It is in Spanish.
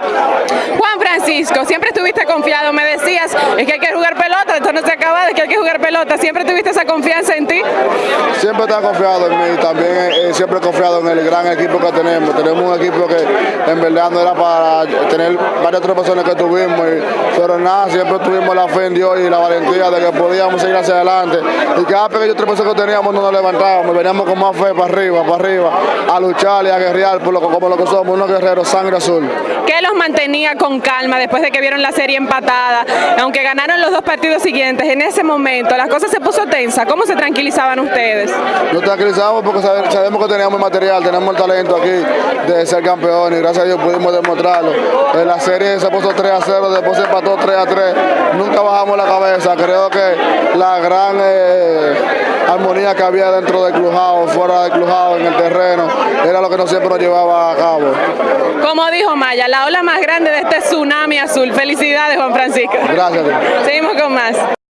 Juan Francisco, siempre estuviste confiado, me decías, es que hay que jugar pelota, esto no se acaba, es que hay que jugar pelota, siempre tuviste esa confianza en ti. Siempre está confiado en mí, también eh, siempre he confiado en el gran equipo que tenemos. Tenemos un equipo que en verdad no era para tener varias otras personas que tuvimos, y- pero nada, siempre tuvimos la fe en Dios y la valentía de que podíamos seguir hacia adelante. Y cada pequeño tropezo que teníamos no nos levantábamos, veníamos con más fe para arriba, para arriba, a luchar y a guerrear por lo, como lo que somos, unos guerreros sangre azul. ¿Qué los mantenía con calma después de que vieron la serie empatada? Aunque ganaron los dos partidos siguientes, en ese momento la cosa se puso tensa. ¿Cómo se tranquilizaban ustedes? Nos tranquilizamos porque sabe- sabemos que teníamos el material, tenemos el talento aquí de ser campeones y gracias a Dios pudimos demostrarlo. En la serie se puso 3 a 0, después se empató 3 a 3. Nunca bajamos la cabeza. Creo que la gran eh, armonía que había dentro del clujado, fuera del clujado, en el terreno, era lo que nos siempre nos llevaba a cabo. Como dijo Maya, la ola más grande de este tsunami azul. Felicidades, Juan Francisco. Gracias. Seguimos con más.